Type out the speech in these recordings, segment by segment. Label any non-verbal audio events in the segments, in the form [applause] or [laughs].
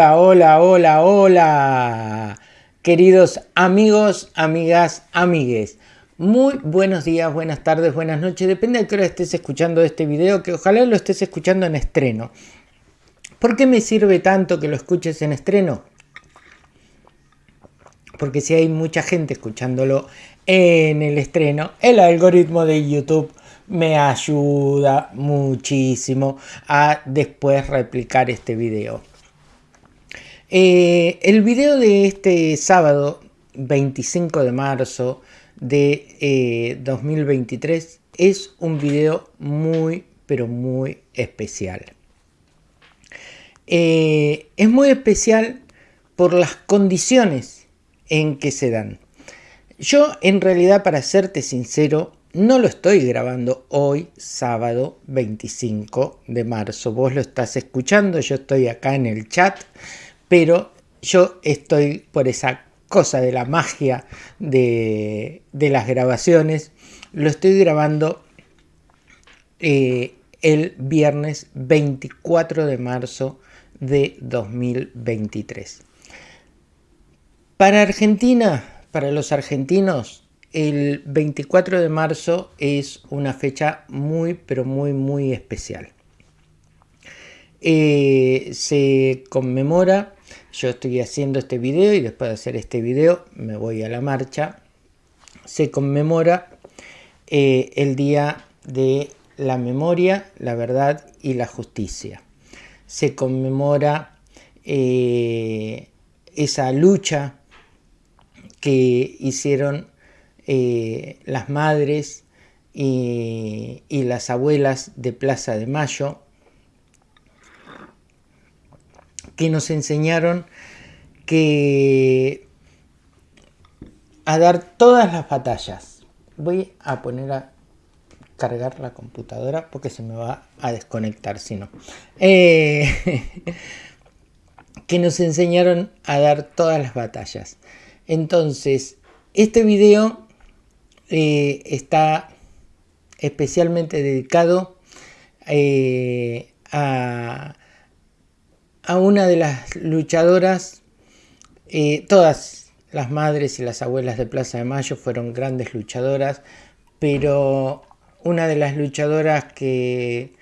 Hola, hola, hola, hola. Queridos amigos, amigas, amigues. Muy buenos días, buenas tardes, buenas noches. Depende de qué hora estés escuchando este video, que ojalá lo estés escuchando en estreno. ¿Por qué me sirve tanto que lo escuches en estreno? Porque si hay mucha gente escuchándolo en el estreno, el algoritmo de YouTube me ayuda muchísimo a después replicar este video. Eh, el video de este sábado 25 de marzo de 2023 eh, es un video muy pero muy especial. Eh, es muy especial por las condiciones en que se dan. Yo en realidad para serte sincero no lo estoy grabando hoy, sábado 25 de marzo. Vos lo estás escuchando, yo estoy acá en el chat, pero yo estoy por esa cosa de la magia de, las grabaciones. Lo estoy grabando eh, el viernes 24 de marzo de 2023. Para Argentina, para los argentinos, el 24 de marzo es una fecha muy, pero muy, muy especial. Eh, se conmemora, yo estoy haciendo este video y después de hacer este video me voy a la marcha. Se conmemora eh, el Día de la Memoria, la Verdad y la Justicia. Se conmemora eh, esa lucha que hicieron eh, las madres y, las abuelas de Plaza de Mayo, que nos enseñaron que a dar todas las batallas. Voy a poner a cargar la computadora porque se me va a desconectar si no. Eh, [laughs] que nos enseñaron a dar todas las batallas. Entonces, este video eh, está especialmente dedicado eh, a, una de las luchadoras, eh, todas las madres y las abuelas de Plaza de Mayo fueron grandes luchadoras, pero una de las luchadoras que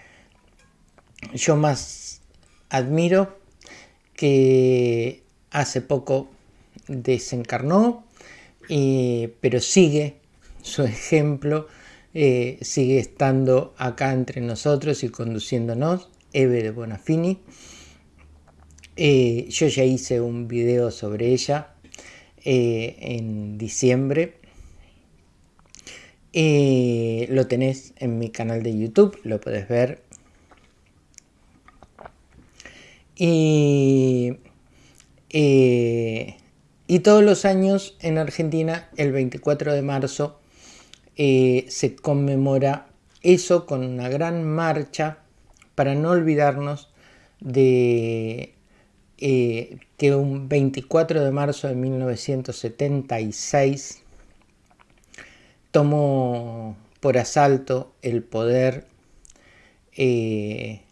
yo más admiro, que hace poco desencarnó, pero sigue su ejemplo eh, sigue estando acá entre nosotros y conduciéndonos, Eve de Bonafini. Eh, yo ya hice un video sobre ella eh, en diciembre. lo tenés en mi canal de YouTube, lo podés ver. Y, y todos los años en Argentina, el 24 de marzo, eh, se conmemora eso con una gran marcha para no olvidarnos de eh, que un 24 de marzo de 1976 tomó por asalto el poder eh,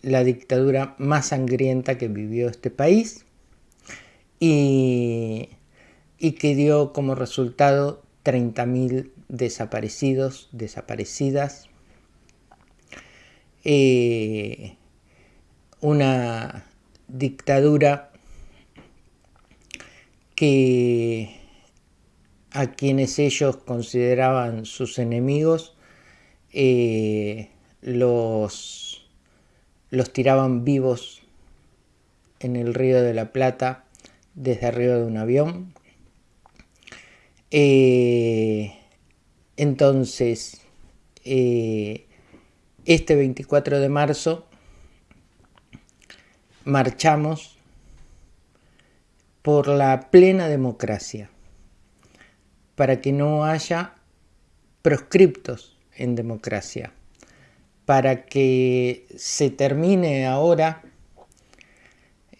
la dictadura más sangrienta que vivió este país y, y que dio como resultado 30.000 desaparecidos, desaparecidas. Eh, una dictadura que a quienes ellos consideraban sus enemigos eh, los, los tiraban vivos en el río de la Plata desde arriba de un avión. Eh, entonces, eh, este 24 de marzo marchamos por la plena democracia, para que no haya proscriptos en democracia, para que se termine ahora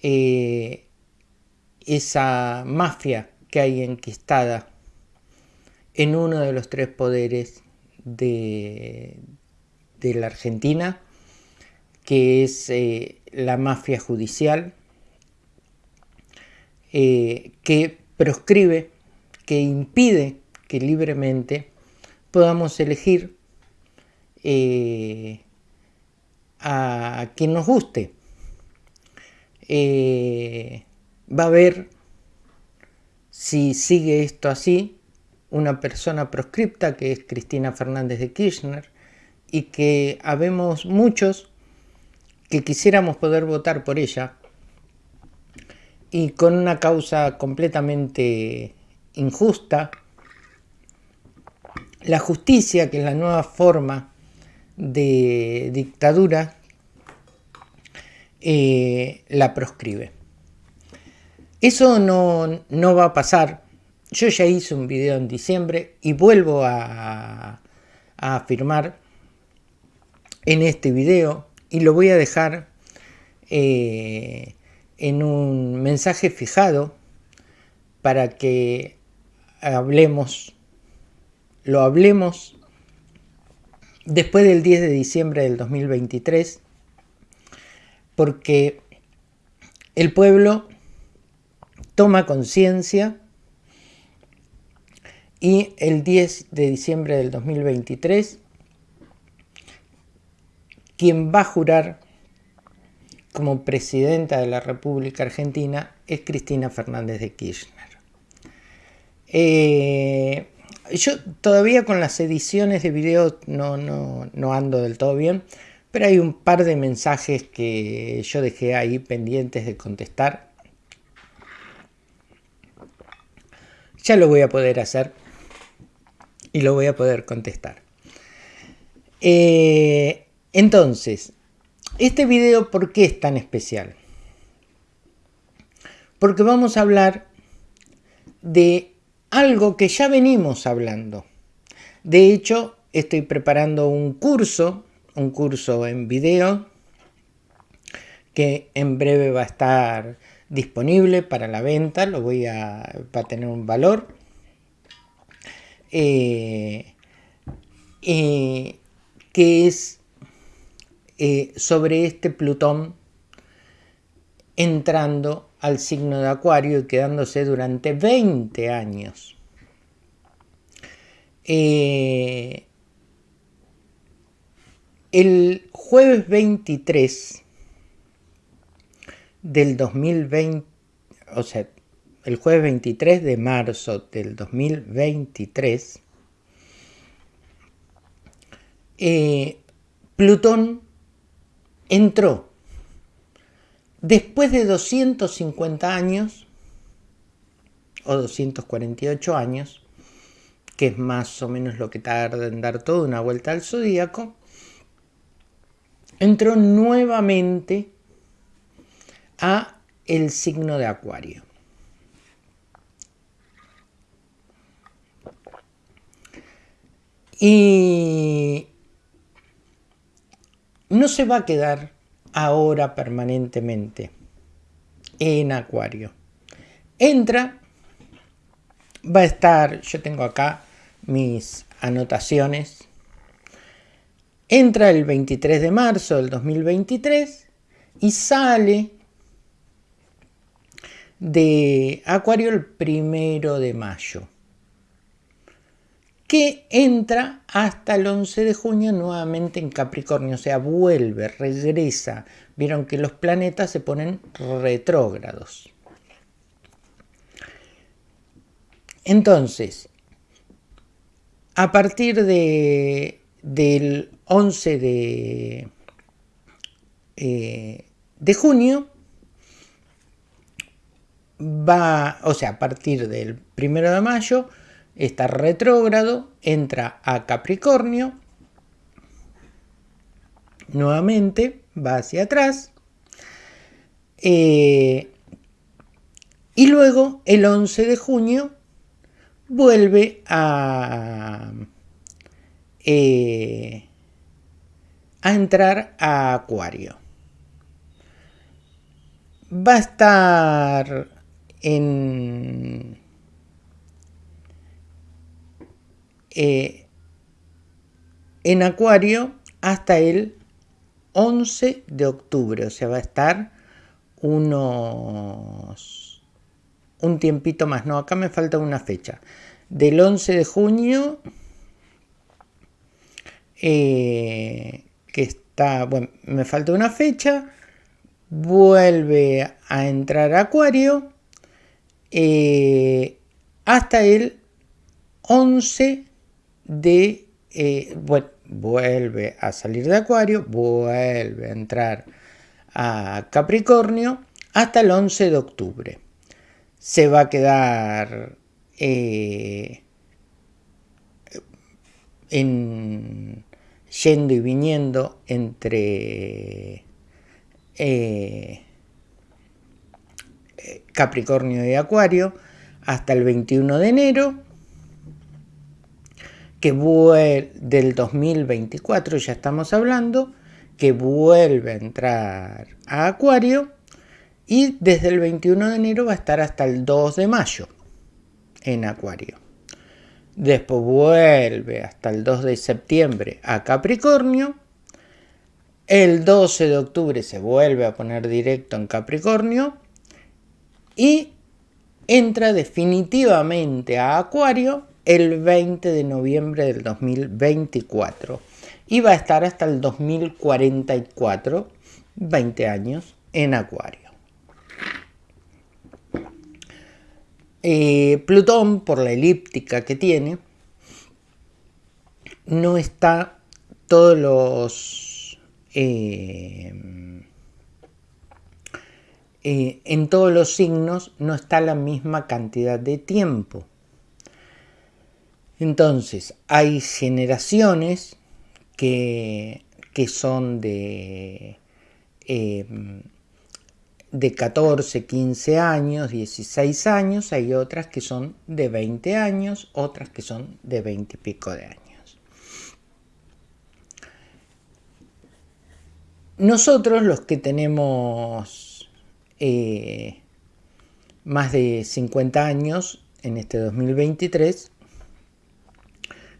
eh, esa mafia que hay enquistada en uno de los tres poderes de, la Argentina, que es eh, la mafia judicial, eh, que proscribe, que impide que libremente podamos elegir eh, a quien nos guste. Va a haber, si sigue esto así, una persona proscripta que es Cristina Fernández de Kirchner y que habemos muchos que quisiéramos poder votar por ella y con una causa completamente injusta. La justicia, que es la nueva forma de dictadura, eh, la proscribe. Eso no, no, va a pasar. Yo ya hice un video en diciembre y vuelvo a, a afirmar en este video y lo voy a dejar eh, en un mensaje fijado para que hablemos, lo hablemos después del 10 de diciembre del 2023, porque el pueblo toma conciencia y el 10 de diciembre del 2023 quien va a jurar como presidenta de la República Argentina es Cristina Fernández de Kirchner. Eh, yo todavía con las ediciones de video no, no, ando del todo bien, pero hay un par de mensajes que yo dejé ahí pendientes de contestar. Ya lo voy a poder hacer y lo voy a poder contestar. Eh, entonces, este video, ¿por qué es tan especial? Porque vamos a hablar de algo que ya venimos hablando. De hecho, estoy preparando un curso, un curso en video, que en breve va a estar disponible para la venta, lo voy a, va a tener un valor. Eh, eh, que es eh, sobre este Plutón entrando al signo de Acuario y quedándose durante 20 años. Eh, el jueves 23 del 2020, o sea, el jueves 23 de marzo del 2023, eh, Plutón entró después de 250 años o 248 años, que es más o menos lo que tarda en dar toda una vuelta al zodíaco, entró nuevamente a el signo de Acuario. Y no se va a quedar ahora permanentemente en acuario. Entra, va a estar, yo tengo acá mis anotaciones, entra el 23 de marzo del 2023 y sale de acuario el primero de mayo que entra hasta el 11 de junio nuevamente en Capricornio, o sea, vuelve, regresa. Vieron que los planetas se ponen retrógrados. Entonces, a partir de, del 11 de, eh, de junio, va, o sea, a partir del 1 de mayo, está retrógrado, entra a Capricornio, nuevamente va hacia atrás, eh, y luego el 11 de junio vuelve a, eh, a entrar a Acuario. Va a estar en Eh, en Acuario hasta el 11 de octubre, o sea, va a estar unos un tiempito más. No, acá me falta una fecha. Del 11 de junio, eh, que está, bueno, me falta una fecha, vuelve a entrar Acuario eh, hasta el 11 de, eh, bueno, vuelve a salir de Acuario, vuelve a entrar a Capricornio hasta el 11 de octubre. Se va a quedar eh, en, yendo y viniendo entre eh, Capricornio y Acuario hasta el 21 de enero que del 2024 ya estamos hablando que vuelve a entrar a Acuario y desde el 21 de enero va a estar hasta el 2 de mayo en Acuario. Después vuelve hasta el 2 de septiembre a Capricornio. El 12 de octubre se vuelve a poner directo en Capricornio. Y entra definitivamente a Acuario el 20 de noviembre del 2024 y va a estar hasta el 2044, 20 años, en Acuario. Eh, Plutón, por la elíptica que tiene, no está todos los... Eh, eh, en todos los signos no está la misma cantidad de tiempo. Entonces, hay generaciones que, son de, em, de 14, 15 años, 16 años, hay otras que son de 20 años, otras que son de 20 y pico de años. Nosotros los que tenemos eh, más de 50 años en este 2023,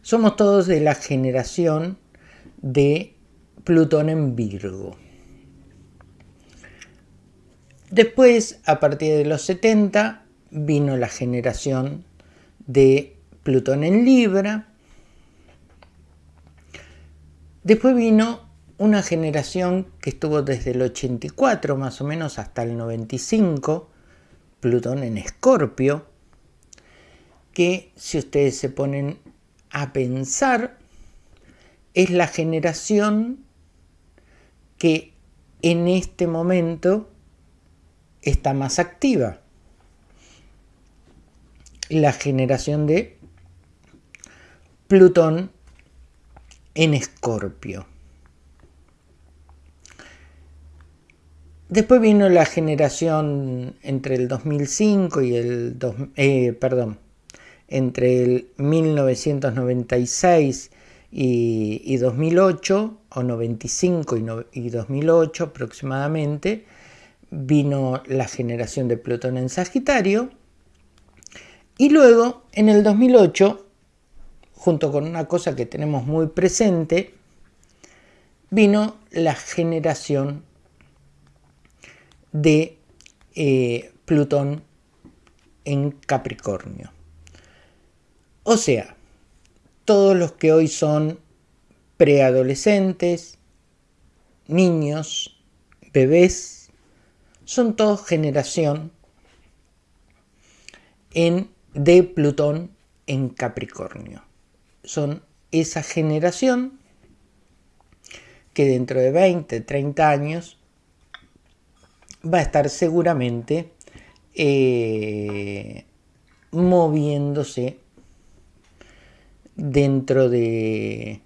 somos todos de la generación de Plutón en Virgo. Después, a partir de los 70, vino la generación de Plutón en Libra. Después vino una generación que estuvo desde el 84 más o menos hasta el 95, Plutón en Escorpio, que si ustedes se ponen a pensar es la generación que en este momento está más activa. La generación de Plutón en Escorpio. Después vino la generación entre el 2005 y el... Eh, perdón, entre el 1996 y, 2008, o 95 y, 2008 aproximadamente, vino la generación de Plutón en Sagitario, y luego en el 2008, junto con una cosa que tenemos muy presente, vino la generación de eh, Plutón en Capricornio. O sea, todos los que hoy son preadolescentes, niños, bebés, son todos generación en, de Plutón en Capricornio. Son esa generación que dentro de 20, 30 años va a estar seguramente eh, moviéndose dentro de,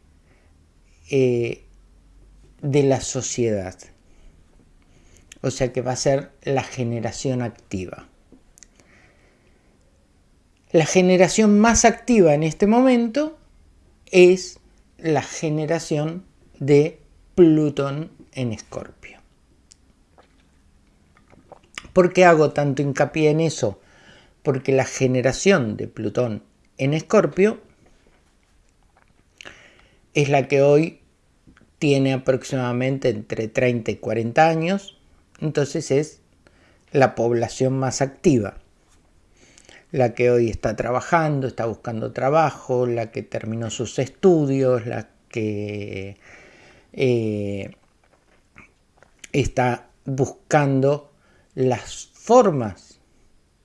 eh, de la sociedad. O sea que va a ser la generación activa. La generación más activa en este momento es la generación de Plutón en Escorpio. ¿Por qué hago tanto hincapié en eso? Porque la generación de Plutón en Escorpio es la que hoy tiene aproximadamente entre 30 y 40 años, entonces es la población más activa. la que hoy está trabajando, está buscando trabajo, la que terminó sus estudios, la que eh, está buscando las formas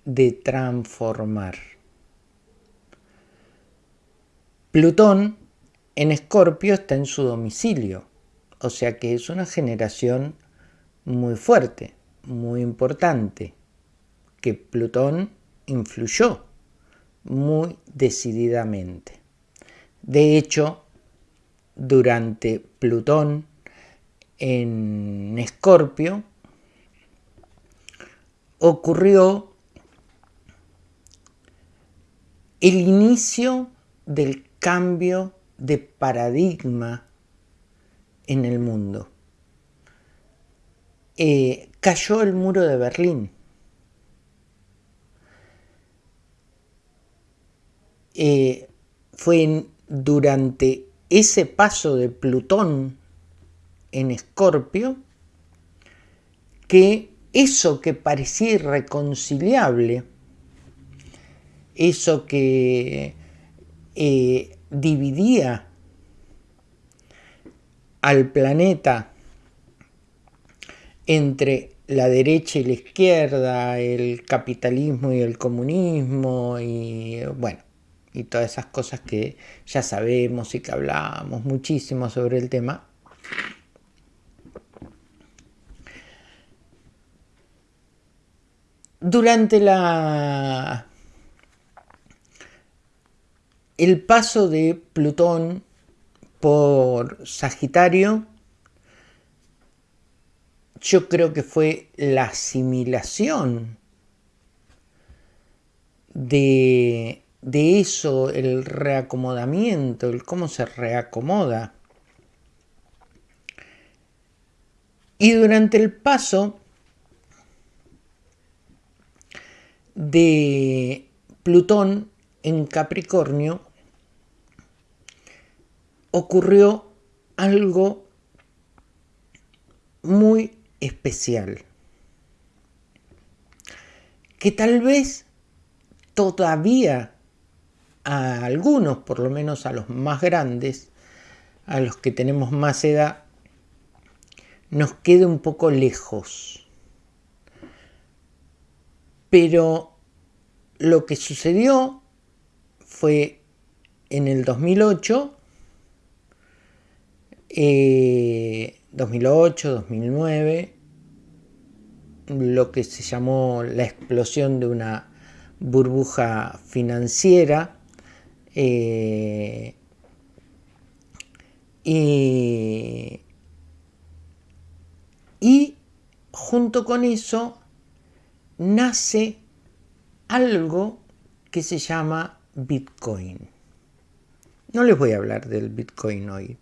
de transformar. Plutón en Escorpio está en su domicilio, o sea que es una generación muy fuerte, muy importante, que Plutón influyó muy decididamente. De hecho, durante Plutón en Escorpio, ocurrió el inicio del cambio de paradigma en el mundo. Eh, cayó el muro de Berlín. Eh, fue durante ese paso de Plutón en Escorpio que eso que parecía irreconciliable, eso que eh, dividía al planeta entre la derecha y la izquierda, el capitalismo y el comunismo, y bueno, y todas esas cosas que ya sabemos y que hablamos muchísimo sobre el tema, Durante la el paso de Plutón por Sagitario, yo creo que fue la asimilación de, eso, el reacomodamiento, el cómo se reacomoda. Y durante el paso de Plutón en Capricornio ocurrió algo muy especial, que tal vez todavía a algunos, por lo menos a los más grandes, a los que tenemos más edad, nos quede un poco lejos. Pero lo que sucedió fue en el 2008, 2008, 2009, lo que se llamó la explosión de una burbuja financiera eh, y junto con eso nace algo que se llama Bitcoin. No les voy a hablar del Bitcoin hoy,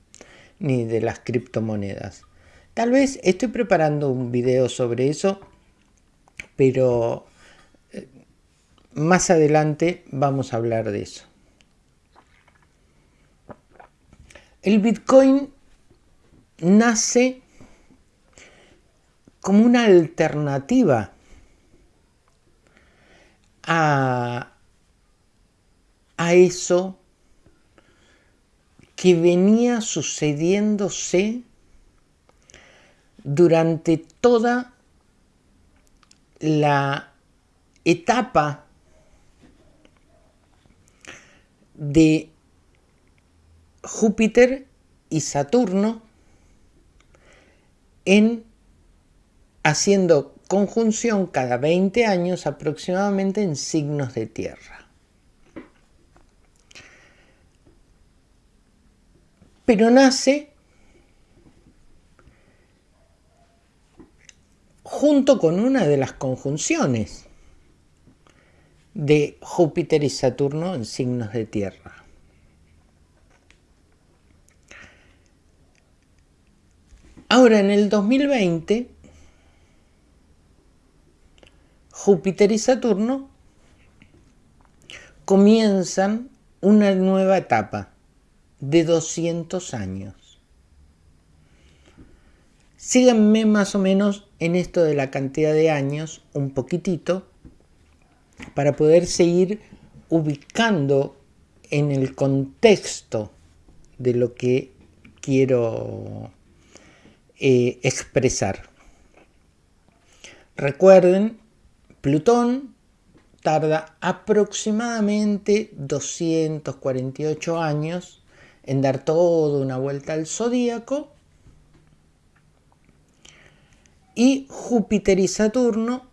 ni de las criptomonedas. Tal vez estoy preparando un video sobre eso, pero eh, más adelante vamos a hablar de eso. El Bitcoin nace como una alternativa a, eso que venía sucediéndose durante toda la etapa de Júpiter y Saturno en haciendo conjunción cada 20 años aproximadamente en signos de tierra. Pero nace junto con una de las conjunciones de Júpiter y Saturno en signos de tierra. Ahora en el 2020 Júpiter y Saturno comienzan una nueva etapa de 200 años. Síganme más o menos en esto de la cantidad de años un poquitito para poder seguir ubicando en el contexto de lo que quiero eh, expresar. Recuerden, Plutón tarda aproximadamente 248 años en dar toda una vuelta al zodíaco y Júpiter y Saturno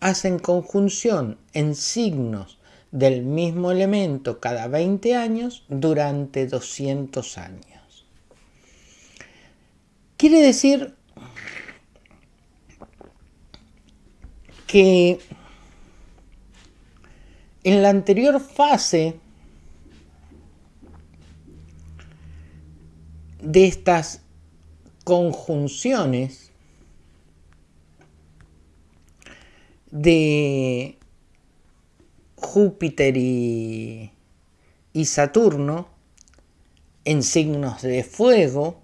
hacen conjunción en signos del mismo elemento cada 20 años durante 200 años. Quiere decir que en la anterior fase de estas conjunciones de Júpiter y, Saturno en signos de fuego,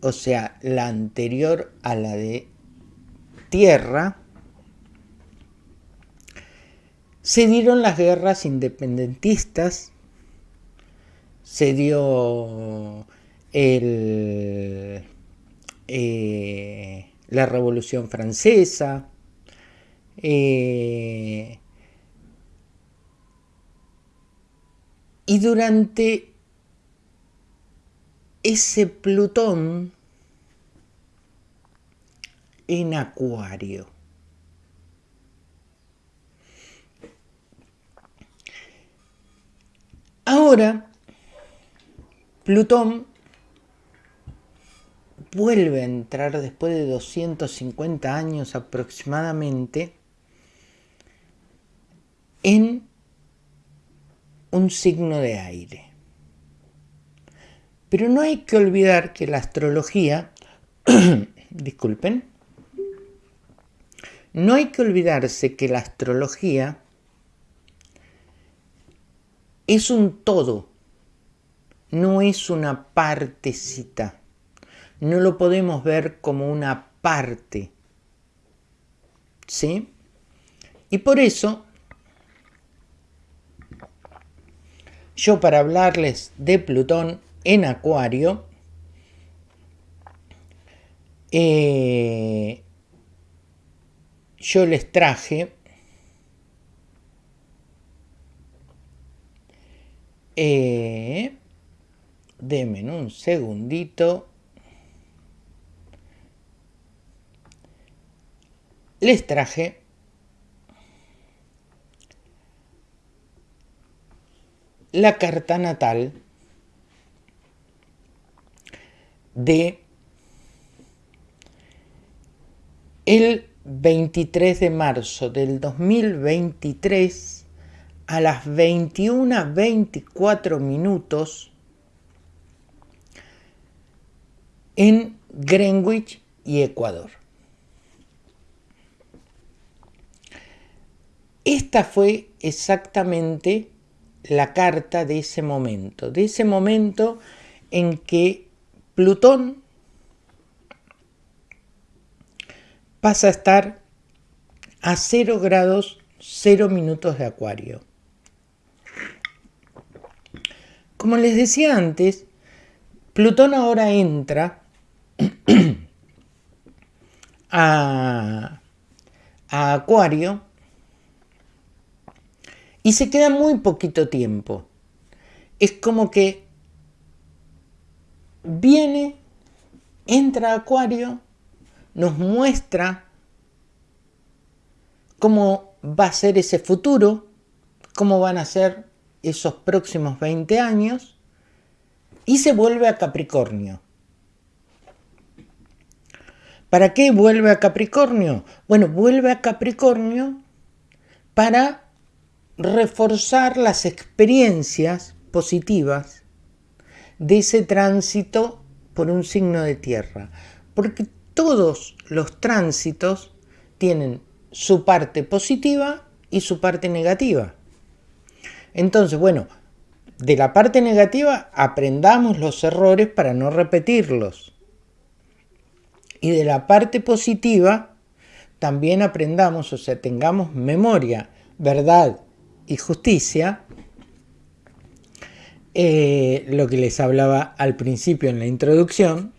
o sea, la anterior a la de Tierra, se dieron las guerras independentistas, se dio el, eh, la Revolución Francesa, eh, y durante ese Plutón en Acuario. Ahora, Plutón vuelve a entrar después de 250 años aproximadamente en un signo de aire. Pero no hay que olvidar que la astrología, [clears throat] disculpen, no hay que olvidarse que la astrología es un todo, no es una partecita. No lo podemos ver como una parte. ¿Sí? Y por eso yo para hablarles de Plutón en Acuario, eh, yo les traje eh, denme un segundito. Les traje la carta natal de el 23 de marzo del 2023 a las 21.24 minutos en Greenwich y Ecuador. Esta fue exactamente la carta de ese momento, de ese momento en que Plutón pasa a estar a 0 grados 0 minutos de acuario. Como les decía antes, Plutón ahora entra a, Acuario y se queda muy poquito tiempo. Es como que viene, entra Acuario, nos muestra cómo va a ser ese futuro, cómo van a ser esos próximos 20 años, y se vuelve a Capricornio. ¿Para qué vuelve a Capricornio? Bueno, vuelve a Capricornio para reforzar las experiencias positivas de ese tránsito por un signo de tierra. Porque todos los tránsitos tienen su parte positiva y su parte negativa. Entonces, bueno, de la parte negativa aprendamos los errores para no repetirlos. Y de la parte positiva también aprendamos, o sea, tengamos memoria, verdad y justicia, eh, lo que les hablaba al principio en la introducción,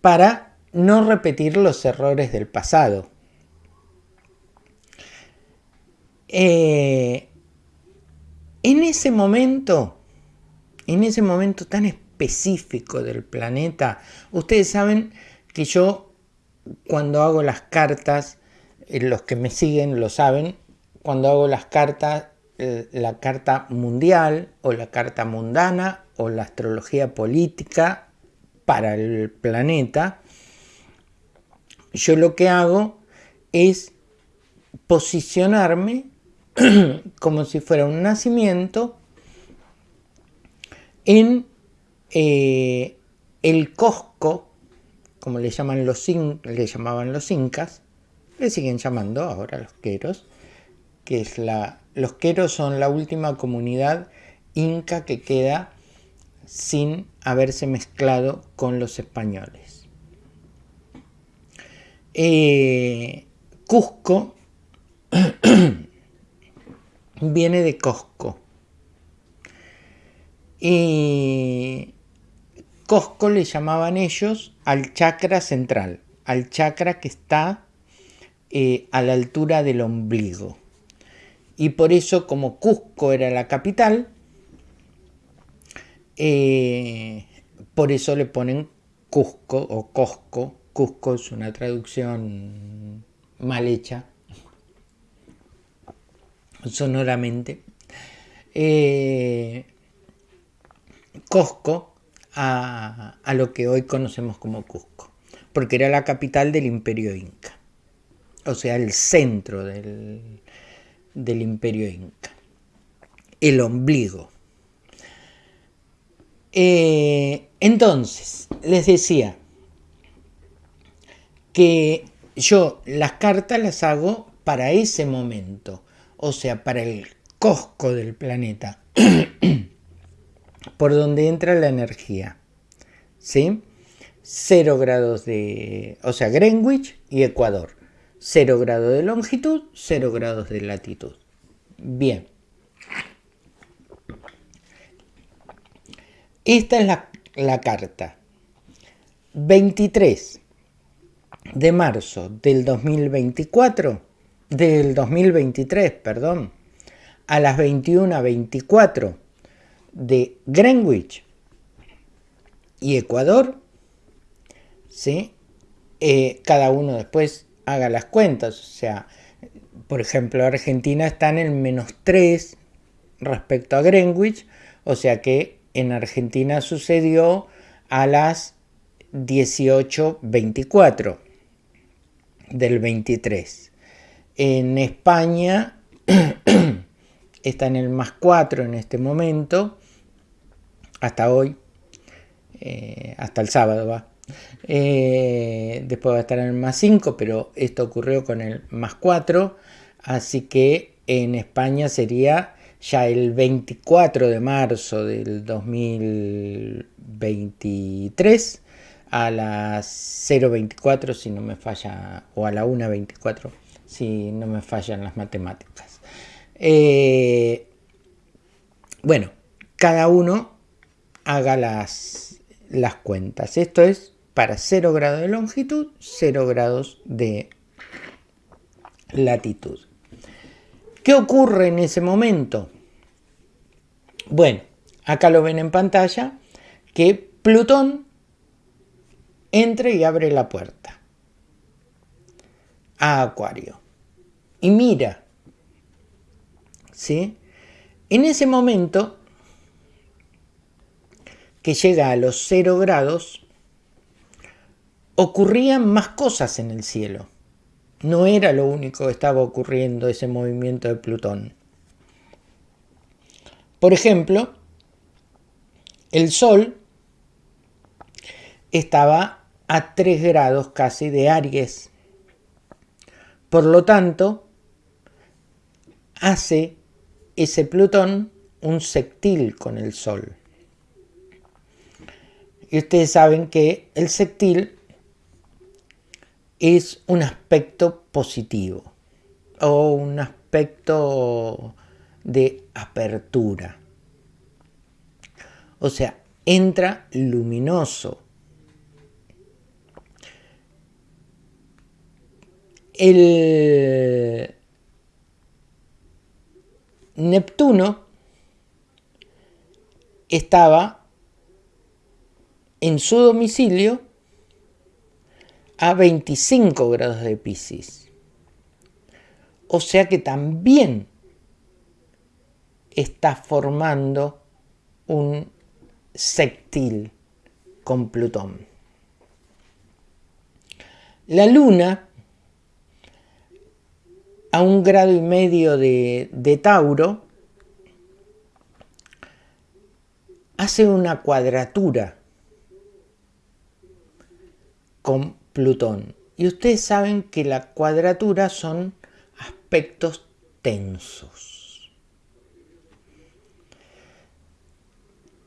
para no repetir los errores del pasado. Eh, en ese momento, en ese momento tan específico del planeta, ustedes saben que yo cuando hago las cartas, eh, los que me siguen lo saben, cuando hago las cartas, eh, la carta mundial o la carta mundana o la astrología política para el planeta, yo lo que hago es posicionarme [clears throat] como si fuera un nacimiento en eh, el Cosco, como le, llaman los, le llamaban los incas, le siguen llamando ahora los queros, que es la, los queros son la última comunidad inca que queda sin haberse mezclado con los españoles. Eh, Cusco [clears throat] viene de Cosco. Y Cosco le llamaban ellos al chakra central, al chakra que está eh, a la altura del ombligo. Y por eso, como Cusco era la capital, eh, por eso le ponen Cusco o Cosco. Cusco es una traducción mal hecha, sonoramente. Eh, Cusco a, lo que hoy conocemos como Cusco, porque era la capital del imperio inca, o sea, el centro del, del imperio inca, el ombligo. Eh, entonces, les decía que yo las cartas las hago para ese momento, o sea, para el cosco del planeta, [clears throat] por donde entra la energía. ¿Sí? 0 grados de, o sea, Greenwich y Ecuador. 0 grados de longitud, 0 grados de latitud. Bien. Esta es la, la carta. 23 de marzo del 2024 del 2023, perdón, a las 21.24 de Greenwich y Ecuador, ¿sí? Eh, cada uno después haga las cuentas, o sea, por ejemplo, Argentina está en el menos 3 respecto a Greenwich, o sea que en Argentina sucedió a las 18.24 del 23. En España [clears throat] está en el más 4 en este momento, hasta hoy, eh, hasta el sábado va. Eh, después va a estar en el más 5, pero esto ocurrió con el más 4, así que en España sería ya el 24 de marzo del 2023 a las 0.24 si no me falla, o a la 1.24 si no me fallan las matemáticas. Eh, bueno, cada uno haga las, las cuentas. Esto es para 0 grados de longitud, 0 grados de latitud. ¿Qué ocurre en ese momento? Bueno, acá lo ven en pantalla, que Plutón entra y abre la puerta a Acuario y mira. ¿Sí? En ese momento que llega a los cero grados, ocurrían más cosas en el cielo. No era lo único que estaba ocurriendo ese movimiento de Plutón. Por ejemplo, el Sol estaba a 3 grados casi de Aries. Por lo tanto, hace ese Plutón un sextil con el Sol. Y ustedes saben que el sextil es un aspecto positivo o un aspecto de apertura. O sea, entra luminoso. El Neptuno estaba en su domicilio a 25 grados de Pisces. O sea que también está formando un sextil con Plutón. La Luna, a un grado y medio de, de Tauro, hace una cuadratura con Plutón. Y ustedes saben que la cuadratura son aspectos tensos.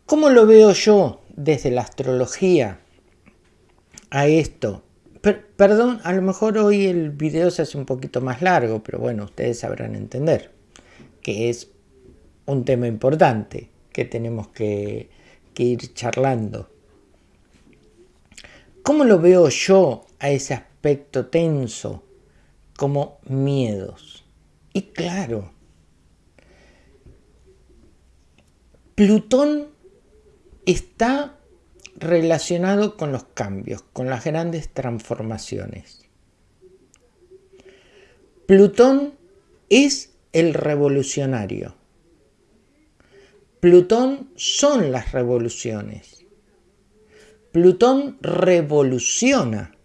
¿Cómo lo veo yo desde la astrología a esto? perdón, a lo mejor hoy el video se hace un poquito más largo, pero bueno, ustedes sabrán entender que es un tema importante que tenemos que, que ir charlando. ¿Cómo lo veo yo a ese aspecto tenso? Como miedos. Y claro, Plutón está relacionado con los cambios, con las grandes transformaciones. Plutón es el revolucionario. Plutón son las revoluciones. Plutón revoluciona.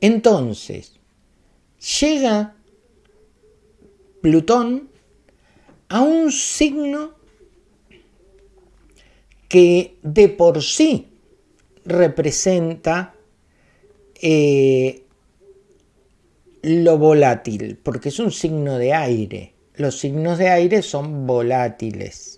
Entonces, llega Plutón a un signo que de por sí representa eh, lo volátil, porque es un signo de aire. Los signos de aire son volátiles.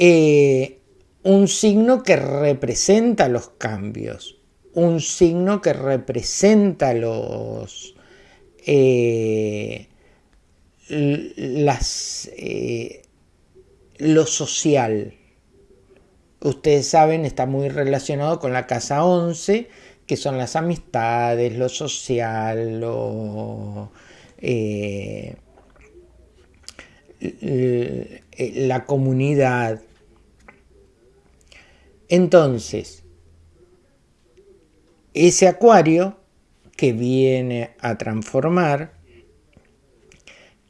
Eh, un signo que representa los cambios, un signo que representa los, eh, las, eh, lo social. Ustedes saben, está muy relacionado con la casa 11, que son las amistades, lo social, lo, la comunidad. Entonces, ese acuario que viene a transformar,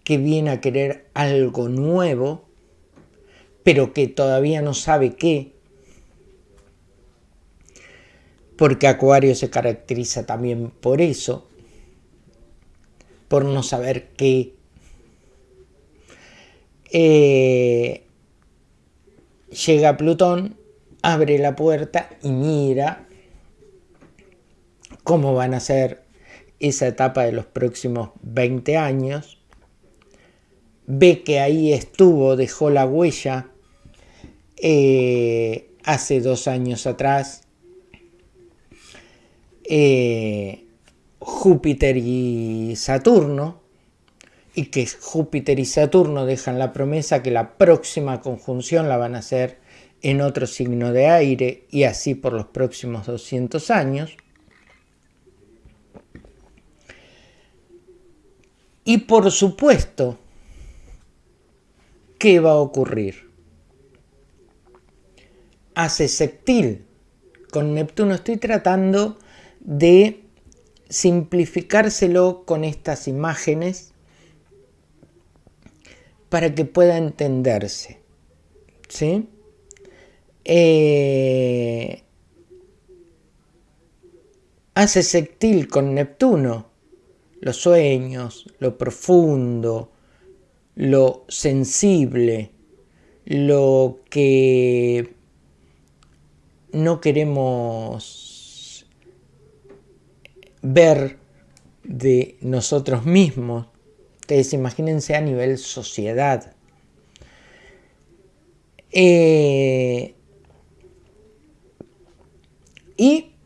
que viene a querer algo nuevo, pero que todavía no sabe qué, porque Acuario se caracteriza también por eso, por no saber qué. Eh, llega Plutón abre la puerta y mira cómo van a ser esa etapa de los próximos 20 años, ve que ahí estuvo, dejó la huella eh, hace dos años atrás, eh, Júpiter y Saturno, y que Júpiter y Saturno dejan la promesa que la próxima conjunción la van a hacer en otro signo de aire y así por los próximos 200 años. Y por supuesto, ¿qué va a ocurrir? Hace sextil con Neptuno. Estoy tratando de simplificárselo con estas imágenes para que pueda entenderse. ¿Sí? Eh, hace sextil con Neptuno los sueños, lo profundo, lo sensible, lo que no queremos ver de nosotros mismos. Ustedes imagínense a nivel sociedad. Eh, y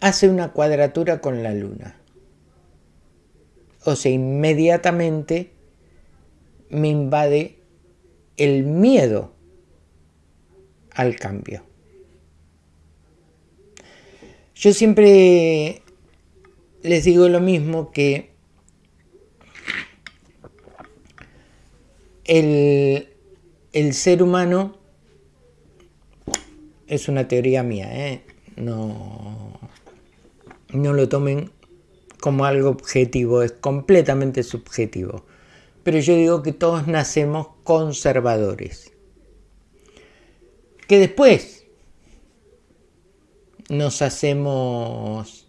hace una cuadratura con la luna. O sea, inmediatamente me invade el miedo al cambio. Yo siempre les digo lo mismo que el, el ser humano es una teoría mía, ¿eh? no, no lo tomen como algo objetivo, es completamente subjetivo. Pero yo digo que todos nacemos conservadores. Que después nos hacemos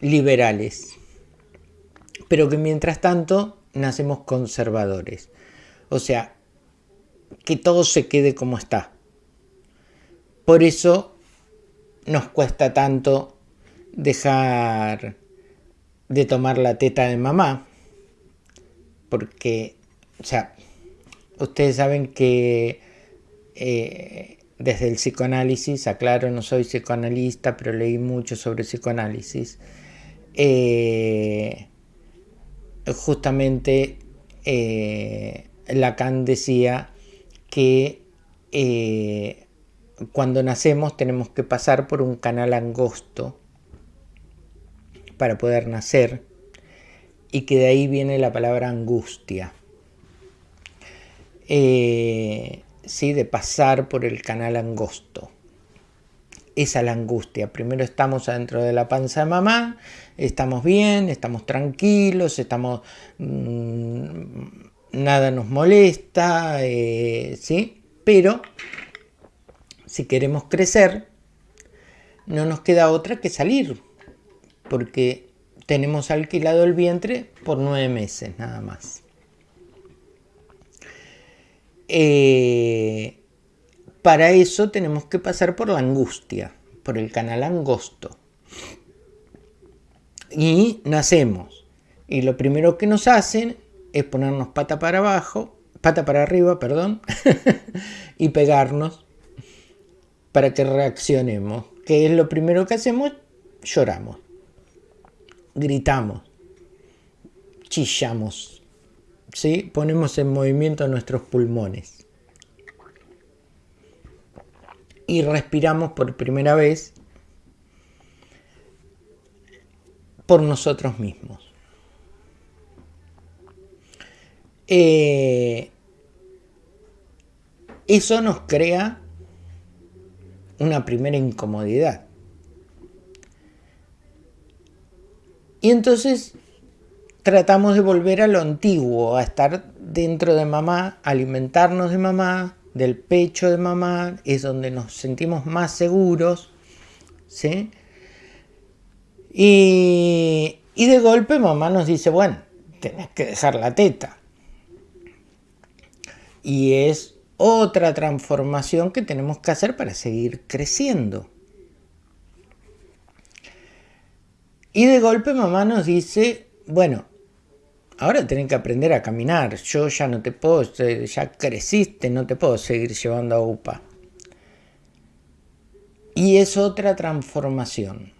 liberales. Pero que mientras tanto nacemos conservadores. O sea, que todo se quede como está. Por eso nos cuesta tanto dejar de tomar la teta de mamá. Porque, o sea, ustedes saben que eh, desde el psicoanálisis, aclaro, no soy psicoanalista, pero leí mucho sobre psicoanálisis. Eh, justamente eh, Lacan decía que cuando nacemos tenemos que pasar por un canal angosto para poder nacer y que de ahí viene la palabra angustia. Eh, ¿sí? De pasar por el canal angosto. Esa es la angustia. Primero estamos adentro de la panza de mamá, estamos bien, estamos tranquilos, estamos... Mm, nada nos molesta, eh, ¿sí? Pero si queremos crecer, no nos queda otra que salir, porque tenemos alquilado el vientre por nueve meses nada más. Eh, para eso tenemos que pasar por la angustia, por el canal angosto. Y nacemos. Y lo primero que nos hacen es ponernos pata para abajo, pata para arriba, perdón, [laughs] y pegarnos para que reaccionemos. ¿Qué es lo primero que hacemos? Lloramos, gritamos, chillamos, ¿sí? ponemos en movimiento nuestros pulmones y respiramos por primera vez por nosotros mismos. Eh, eso nos crea una primera incomodidad. Y entonces tratamos de volver a lo antiguo, a estar dentro de mamá, alimentarnos de mamá, del pecho de mamá, es donde nos sentimos más seguros, ¿sí? Y, y de golpe mamá nos dice, bueno, tenés que dejar la teta y es otra transformación que tenemos que hacer para seguir creciendo. Y de golpe mamá nos dice, bueno, ahora tenés que aprender a caminar, yo ya no te puedo, ya creciste, no te puedo seguir llevando a UPA. Y es otra transformación.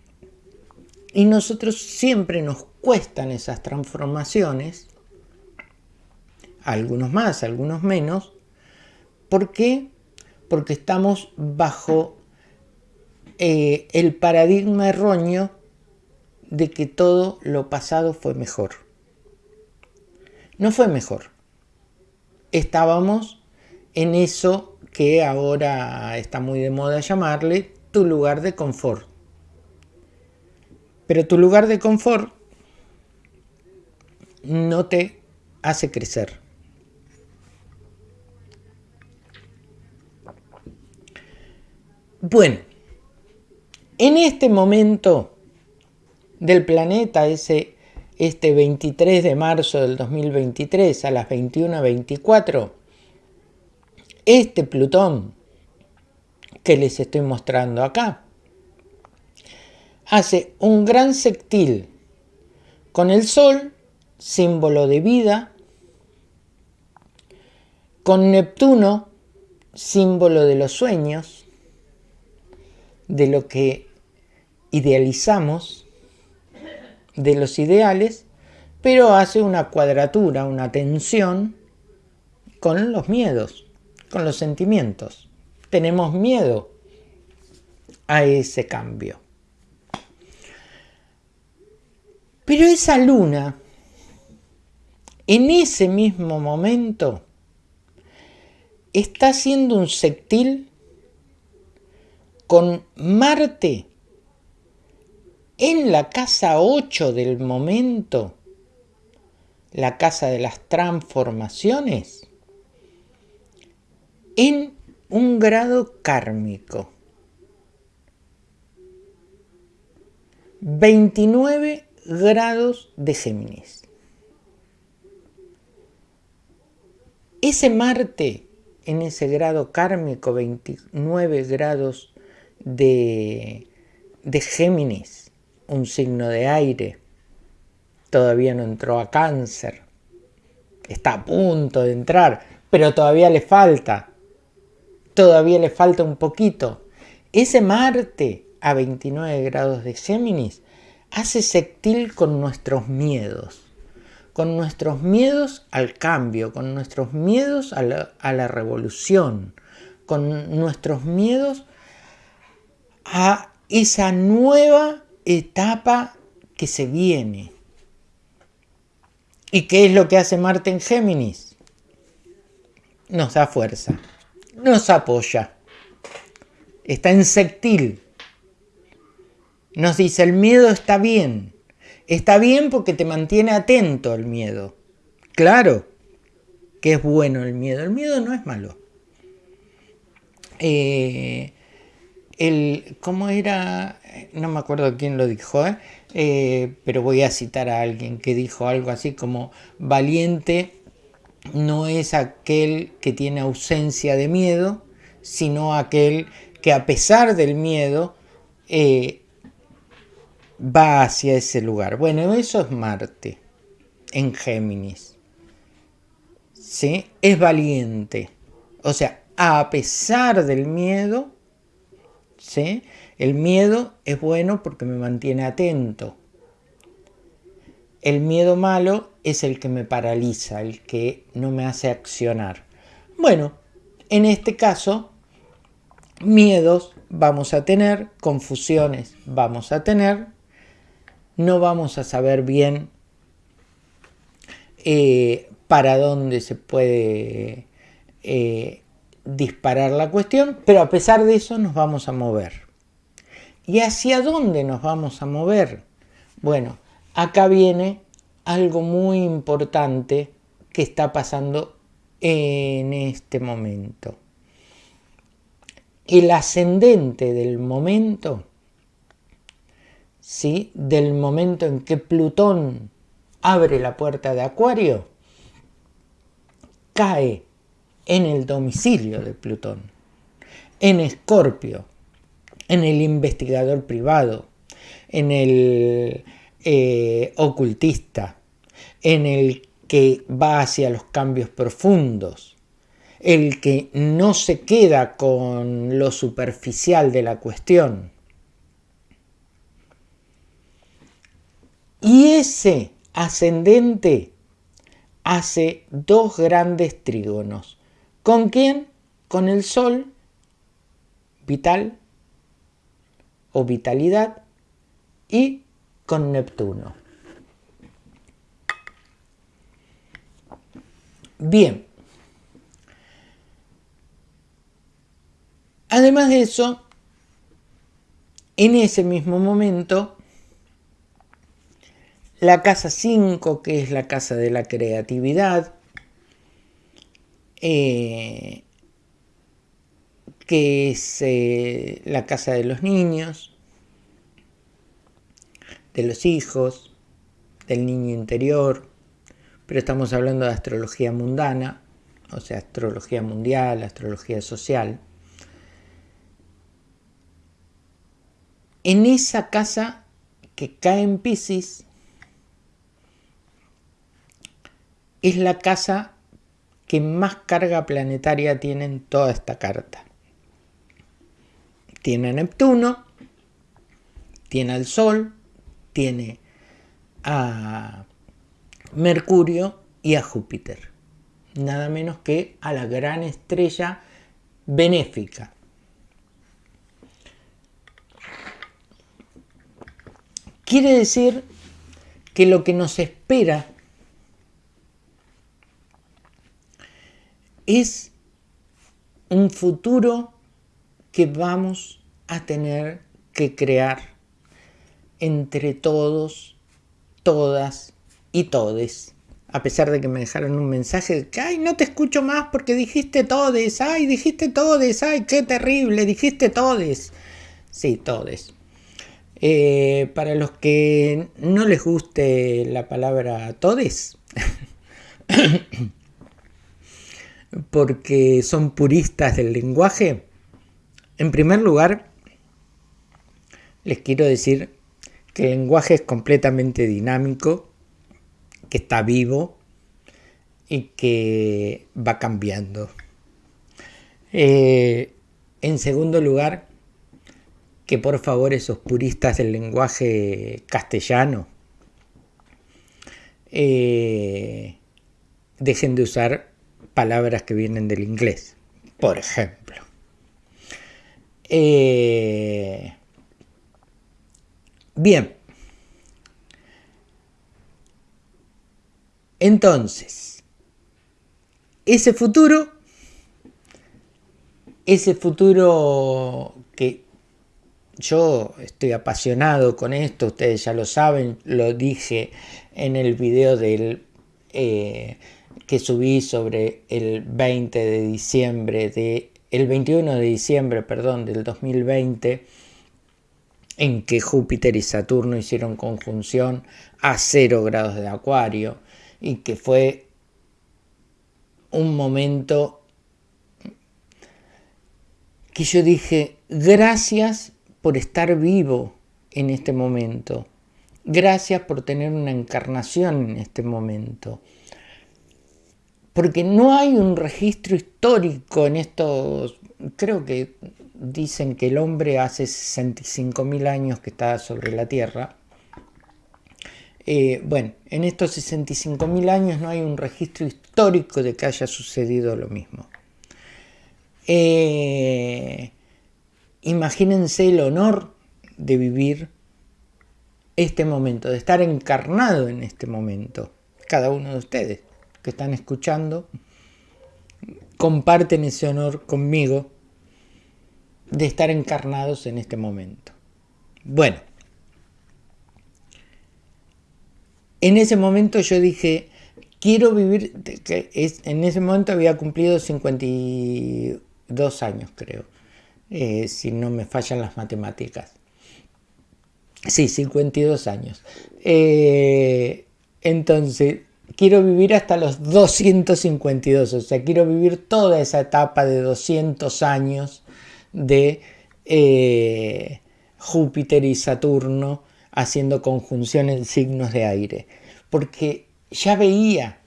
Y nosotros siempre nos cuestan esas transformaciones algunos más, algunos menos. ¿Por qué? Porque estamos bajo eh, el paradigma erróneo de que todo lo pasado fue mejor. No fue mejor. Estábamos en eso que ahora está muy de moda llamarle tu lugar de confort. Pero tu lugar de confort no te hace crecer. Bueno, en este momento del planeta, ese, este 23 de marzo del 2023 a las 21.24, este Plutón que les estoy mostrando acá, hace un gran sextil con el Sol, símbolo de vida, con Neptuno, símbolo de los sueños, de lo que idealizamos de los ideales, pero hace una cuadratura, una tensión con los miedos, con los sentimientos. Tenemos miedo a ese cambio. Pero esa luna, en ese mismo momento, está haciendo un sextil con Marte en la casa 8 del momento, la casa de las transformaciones, en un grado kármico. 29 grados de Géminis. Ese Marte en ese grado kármico, 29 grados de, de Géminis, un signo de aire, todavía no entró a cáncer, está a punto de entrar, pero todavía le falta, todavía le falta un poquito. Ese Marte a 29 grados de Géminis hace sextil con nuestros miedos, con nuestros miedos al cambio, con nuestros miedos a la, revolución, con nuestros miedos a esa nueva etapa que se viene. ¿Y qué es lo que hace Marte en Géminis? Nos da fuerza, nos apoya, está en sextil nos dice, el miedo está bien. Está bien porque te mantiene atento al miedo. Claro que es bueno el miedo. El miedo no es malo. Eh, el, ¿Cómo era? No me acuerdo quién lo dijo, ¿eh? Eh, pero voy a citar a alguien que dijo algo así como valiente no es aquel que tiene ausencia de miedo, sino aquel que a pesar del miedo va hacia ese lugar. Bueno, eso es Marte en Géminis. ¿Sí? Es valiente. O sea, a pesar del miedo, El miedo es bueno porque me mantiene atento. El miedo malo es el que me paraliza, el que no me hace accionar. Bueno, en este caso, miedos vamos a tener, confusiones vamos a tener, no vamos a saber bien eh, para dónde se puede eh, disparar la cuestión, pero a pesar de eso nos vamos a mover. ¿Y hacia dónde nos vamos a mover? Bueno, acá viene algo muy importante que está pasando en este momento. El ascendente del momento ¿sí? del momento en que Plutón abre la puerta de Acuario, cae en el domicilio de Plutón, en Escorpio, en el investigador privado, en el eh, ocultista, en el que va hacia los cambios profundos, el que no se queda con lo superficial de la cuestión, Y ese ascendente hace dos grandes trígonos. ¿Con quién? Con el Sol, vital o vitalidad, y con Neptuno. Bien. Además de eso, en ese mismo momento, la casa 5, que es la casa de la creatividad, eh, que es eh, la casa de los niños, de los hijos, del niño interior, pero estamos hablando de astrología mundana, o sea, astrología mundial, astrología social. En esa casa que cae en Pisces, es la casa que más carga planetaria tiene en toda esta carta. Tiene Neptuno, Tiene al Sol, tiene a Mercurio y a Júpiter. Nada menos que a la gran estrella benéfica. Quiere decir que lo que nos espera es un futuro que vamos a tener que crear entre todos, todas y todes. A pesar de que me dejaron un mensaje de que, ay, no te escucho más porque dijiste todes, ay, dijiste todes, ay, qué terrible, dijiste todes. Sí, todes. Eh, para los que no les guste la palabra todes, porque son puristas del lenguaje, en primer lugar, les quiero decir que el lenguaje es completamente dinámico, que está vivo y que va cambiando. Eh, en segundo lugar, que por favor esos puristas del lenguaje castellano eh, dejen de usar palabras que vienen del inglés, por ejemplo. Eh, bien. Entonces, ese futuro, ese futuro que yo estoy apasionado con esto, ustedes ya lo saben, lo dije en el video del, eh, que subí sobre el 20 de diciembre de el 21 de diciembre, perdón, del 2020 en que Júpiter y Saturno hicieron conjunción a 0 grados de Acuario y que fue un momento que yo dije, gracias por estar vivo en este momento, gracias por tener una encarnación en este momento, porque no hay un registro histórico en estos, creo que dicen que el hombre hace 65.000 años que está sobre la Tierra. Eh, bueno, en estos 65.000 años no hay un registro histórico de que haya sucedido lo mismo. Eh, imagínense el honor de vivir este momento, de estar encarnado en este momento, cada uno de ustedes que están escuchando, comparten ese honor conmigo de estar encarnados en este momento. Bueno, en ese momento yo dije, quiero vivir, en ese momento había cumplido 52 años, creo, eh, si no me fallan las matemáticas. Sí, 52 años. Eh, entonces, quiero vivir hasta los 252, o sea, quiero vivir toda esa etapa de 200 años de eh, Júpiter y Saturno haciendo conjunción en signos de aire, porque ya veía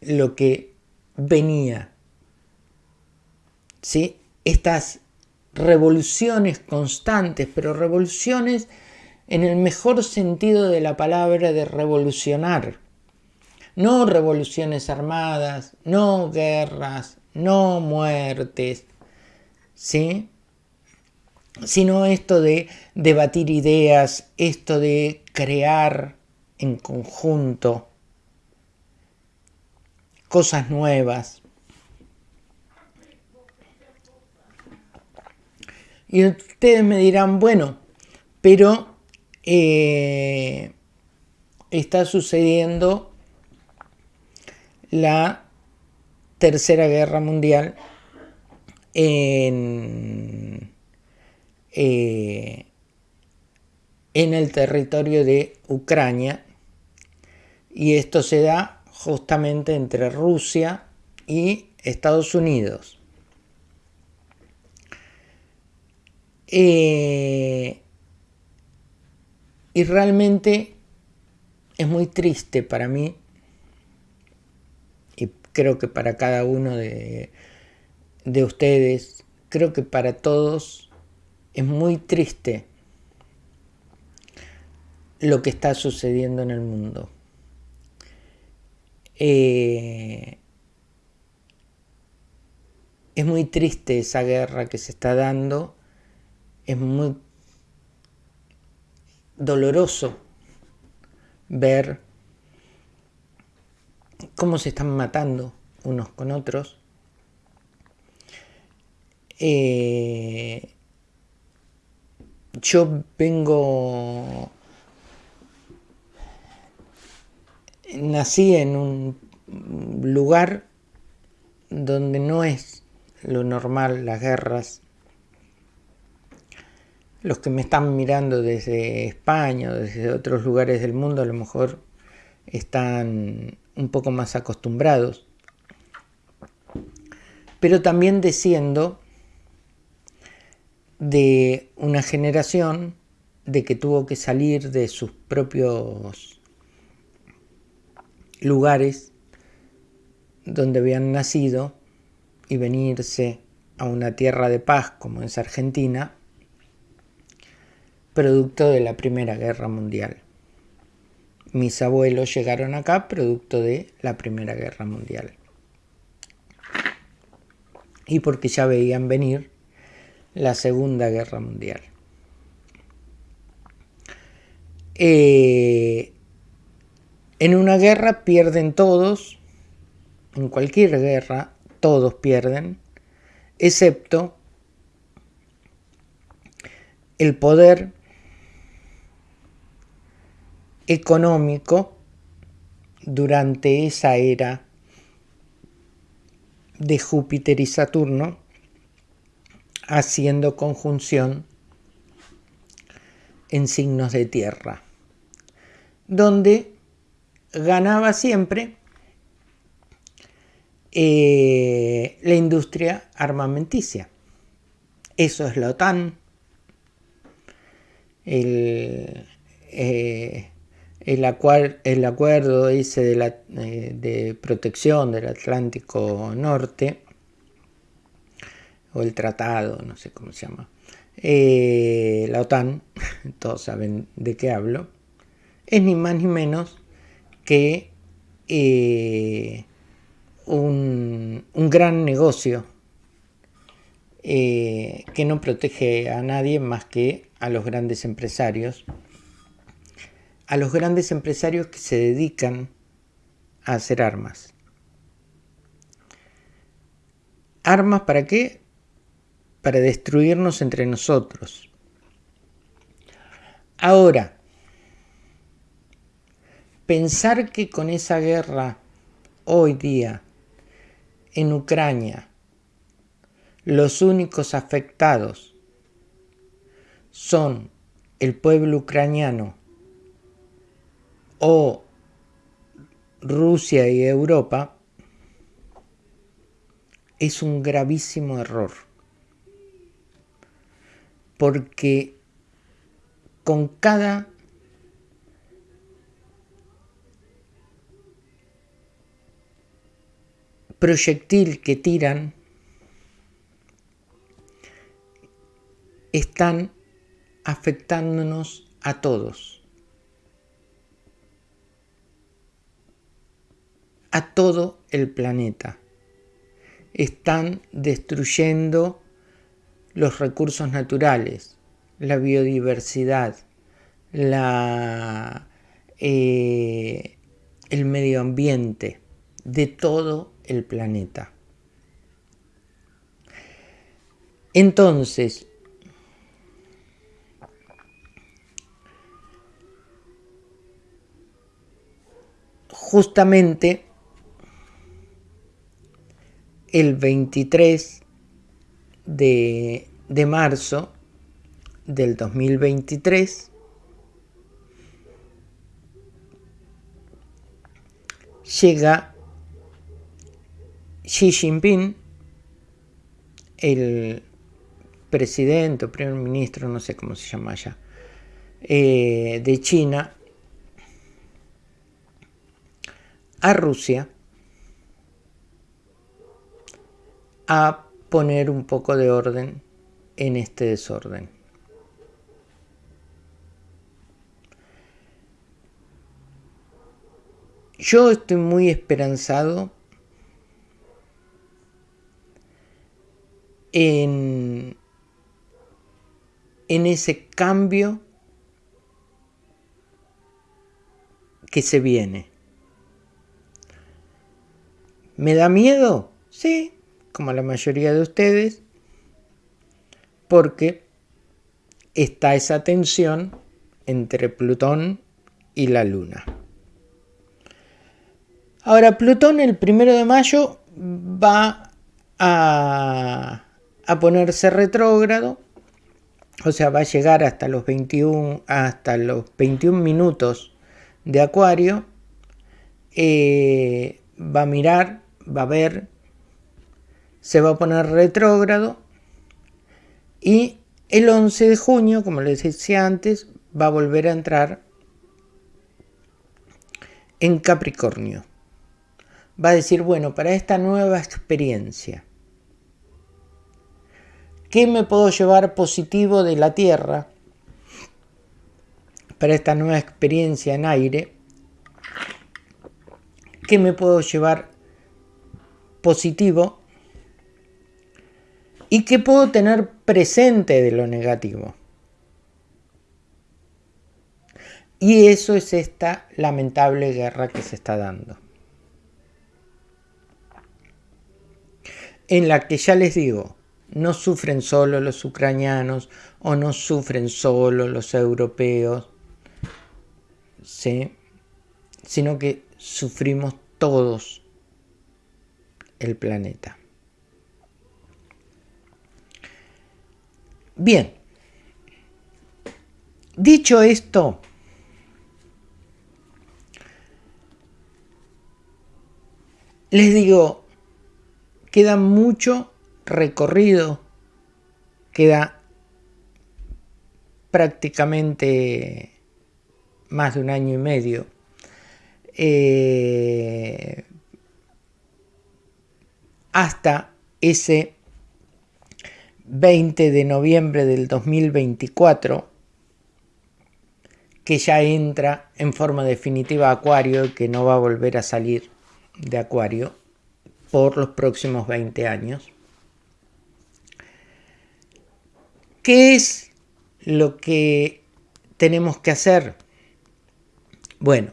lo que venía, ¿sí? Estas revoluciones constantes, pero revoluciones en el mejor sentido de la palabra de revolucionar. No revoluciones armadas, no guerras, no muertes, ¿sí? Sino esto de debatir ideas, esto de crear en conjunto cosas nuevas. Y ustedes me dirán, bueno, pero eh, está sucediendo la Tercera Guerra Mundial en, eh, en el territorio de Ucrania y esto se da justamente entre Rusia y Estados Unidos. Eh, y realmente es muy triste para mí y creo que para cada uno de, ustedes, creo que para todos es muy triste lo que está sucediendo en el mundo. Eh, es muy triste esa guerra que se está dando, es muy doloroso ver cómo se están matando unos con otros. Eh, yo vengo, nací en un lugar donde no es lo normal las guerras. Los que me están mirando desde España desde otros lugares del mundo a lo mejor están un poco más acostumbrados. Pero también desciendo de una generación de que tuvo que salir de sus propios lugares donde habían nacido y venirse a una tierra de paz como es Argentina, producto de la Primera Guerra Mundial. Mis abuelos llegaron acá producto de la Primera Guerra Mundial. Y porque ya veían venir la Segunda Guerra Mundial. Eh, en una guerra pierden todos, en cualquier guerra todos pierden, excepto el poder económico durante esa era de Júpiter y Saturno haciendo conjunción en signos de tierra, donde ganaba siempre eh, la industria armamenticia. Eso es la OTAN, el, eh, el, acuerdo ese de, la, eh, de protección del Atlántico Norte, o el tratado, no sé cómo se llama, eh, la OTAN, [laughs] todos saben de qué hablo, es ni más ni menos que eh, un, gran negocio que no protege a nadie más que a los grandes empresarios, a los grandes empresarios que se dedican a hacer armas. ¿Armas para qué? para destruirnos entre nosotros. Ahora, pensar que con esa guerra hoy día en Ucrania los únicos afectados son el pueblo ucraniano o Rusia y Europa es un gravísimo error. Porque con cada proyectil que tiran están afectándonos a todos, a todo el planeta. Están destruyendo los recursos naturales, la biodiversidad, la, eh, el medio ambiente de todo el planeta. Entonces, justamente el 23 de, marzo del 2023 llega Xi Jinping, el presidente o primer ministro, no sé cómo se llama ya, eh, de China, a Rusia a poner un poco de orden en este desorden. yo estoy muy esperanzado en, en ese cambio que se viene. ¿Me da miedo? Sí, como la mayoría de ustedes, porque está esa tensión entre Plutón y la Luna. Ahora, Plutón el primero de mayo va a, ponerse retrógrado, o sea, va a llegar hasta los 21, hasta los 21 minutos de Acuario, eh, va a mirar, va a ver, se va a poner retrógrado y el 11 de junio, como les decía antes, va a volver a entrar en Capricornio. Va a decir, bueno, para esta nueva experiencia, ¿qué me puedo llevar positivo de la Tierra para esta nueva experiencia en aire? ¿Qué me puedo llevar positivo? ¿Y qué puedo tener presente de lo negativo? Y eso es esta lamentable guerra que se está dando. En la que ya les digo, no sufren solo los ucranianos o no sufren solo los europeos, ¿sí? sino que sufrimos todos el planeta. Bien, dicho esto, Les digo, queda mucho recorrido, queda prácticamente más de un año y medio. Eh, hasta ese 20 de noviembre del 2024 que ya entra en forma definitiva Acuario y que no va a volver a salir de Acuario por los próximos 20 años. ¿Qué es lo que tenemos que hacer? Bueno,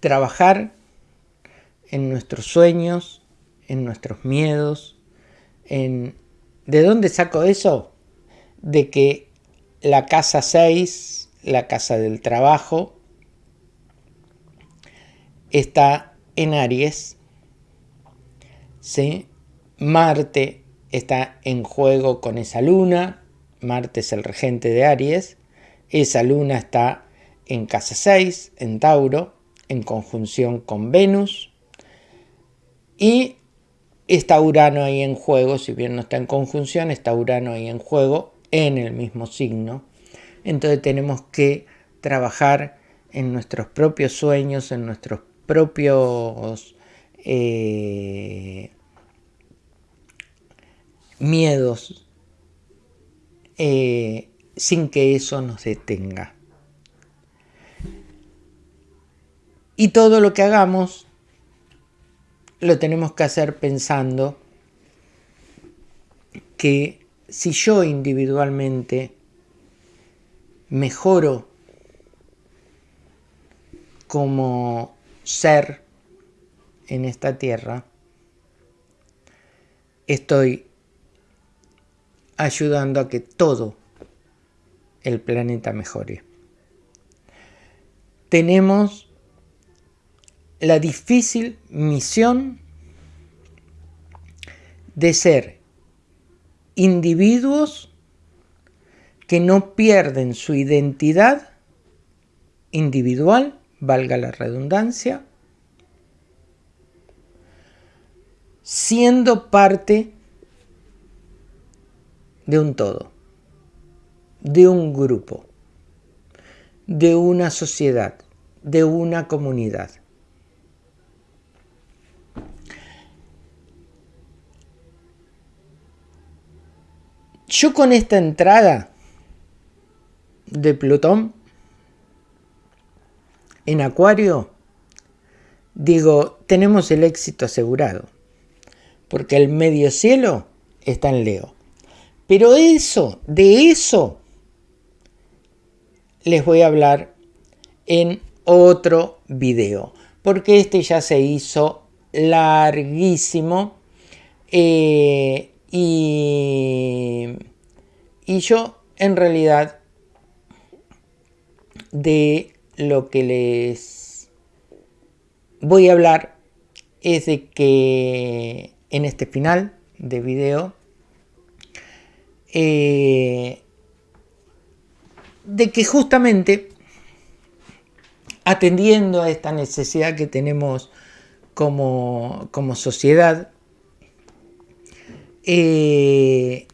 trabajar en nuestros sueños, en nuestros miedos, en... ¿De dónde saco eso? De que la casa 6, la casa del trabajo, está en Aries, ¿sí? Marte está en juego con esa luna, Marte es el regente de Aries, esa luna está en casa 6, en Tauro, en conjunción con Venus, y está Urano ahí en juego, si bien no está en conjunción, está Urano ahí en juego en el mismo signo. Entonces tenemos que trabajar en nuestros propios sueños, en nuestros propios eh, miedos eh, sin que eso nos detenga. Y todo lo que hagamos lo tenemos que hacer pensando que si yo individualmente mejoro como ser en esta tierra, estoy ayudando a que todo el planeta mejore. Tenemos la difícil misión de ser individuos que no pierden su identidad individual valga la redundancia, siendo parte de un todo, de un grupo, de una sociedad, de una comunidad. Yo con esta entrada de Plutón en Acuario digo, tenemos el éxito asegurado, porque el medio cielo está en Leo. Pero eso, de eso, les voy a hablar en otro video, porque este ya se hizo larguísimo eh, y, y yo en realidad de lo que les voy a hablar es de que en este final de video eh, de que justamente atendiendo a esta necesidad que tenemos como, sociedad, eh,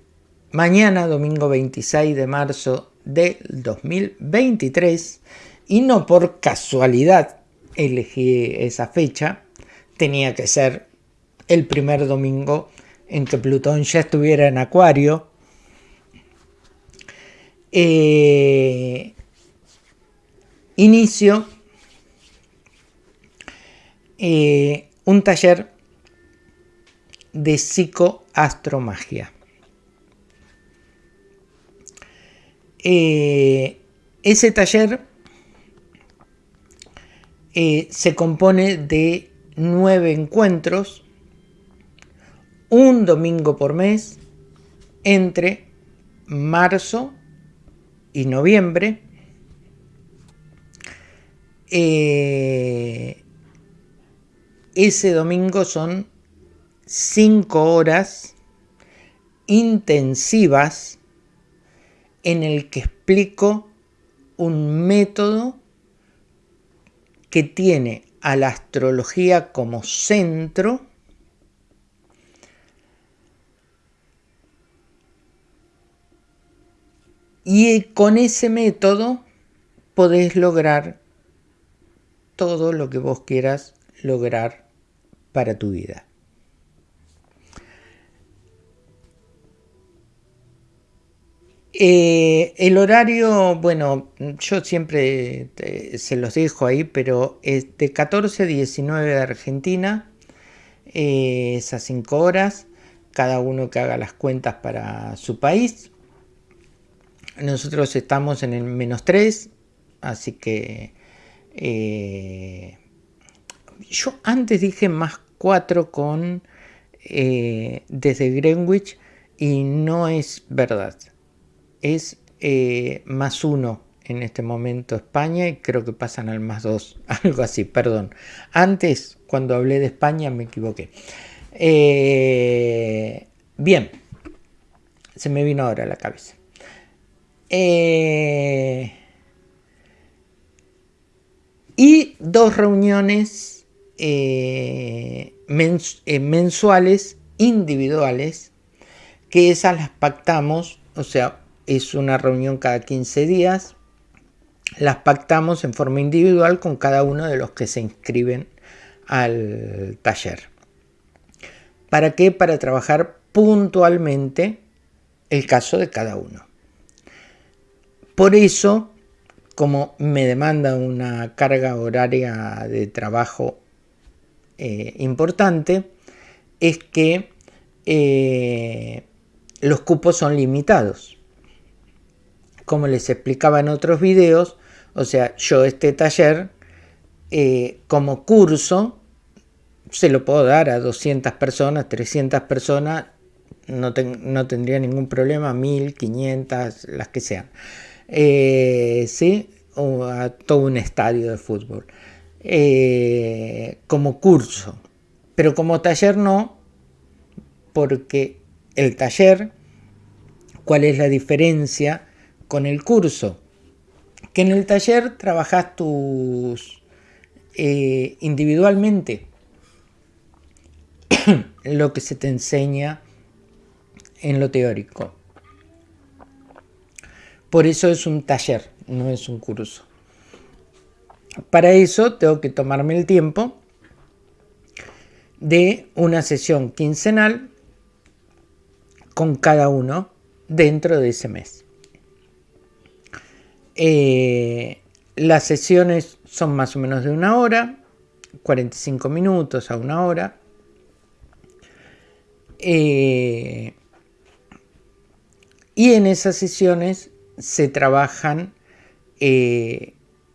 mañana, domingo 26 de marzo del 2023, y no por casualidad elegí esa fecha, tenía que ser el primer domingo en que Plutón ya estuviera en Acuario. Eh, inicio eh, un taller de psicoastromagia. Eh, ese taller eh, se compone de nueve encuentros, un domingo por mes, entre marzo y noviembre. Eh, ese domingo son cinco horas intensivas en el que explico un método que tiene a la astrología como centro y con ese método podés lograr todo lo que vos quieras lograr para tu vida. Eh, el horario, bueno, yo siempre se los dejo ahí, pero es de 14 a 19 de Argentina, eh, esas 5 horas, cada uno que haga las cuentas para su país. Nosotros estamos en el menos 3, así que eh, yo antes dije más 4 con desde Greenwich y no es verdad es eh, más uno en este momento España y creo que pasan al más dos, [laughs] algo así, perdón. Antes, cuando hablé de España, me equivoqué. Eh, bien, se me vino ahora a la cabeza. Eh, y dos reuniones mensuales individuales que esas las pactamos, o sea, es una reunión cada 15 días. Las pactamos en forma individual con cada uno de los que se inscriben al taller. ¿Para qué? Para trabajar puntualmente el caso de cada uno. Por eso, como me demanda una carga horaria de trabajo eh, importante, es que eh, los cupos son limitados como les explicaba en otros videos, o sea, yo este taller eh, como curso se lo puedo dar a 200 personas, 300 personas, no, tendría ningún problema, 1500, las que sean. Eh, ¿sí? O a todo un estadio de fútbol. Eh, como curso. Pero como taller no, porque el taller, ¿cuál es la diferencia? Con el curso, que en el taller trabajas tus eh, individualmente [coughs] lo que se te enseña en lo teórico. Por eso es un taller, no es un curso. Para eso tengo que tomarme el tiempo de una sesión quincenal con cada uno dentro de ese mes. Eh, las sesiones son más o menos de una hora. 45 minutos a una hora. Eh, y en esas sesiones se trabajan eh,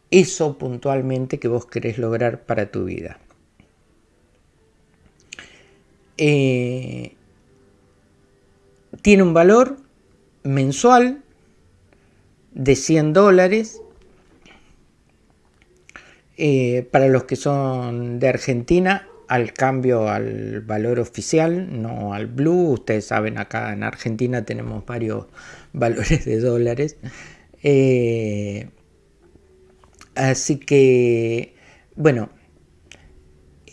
eso puntualmente que vos querés lograr para tu vida. Tiene un valor mensual de 100 dólares. Eh, para los que son de Argentina, al cambio al valor oficial, no al blue. Ustedes saben, acá en Argentina tenemos varios [laughs] valores de dólares. Eh, así que, bueno,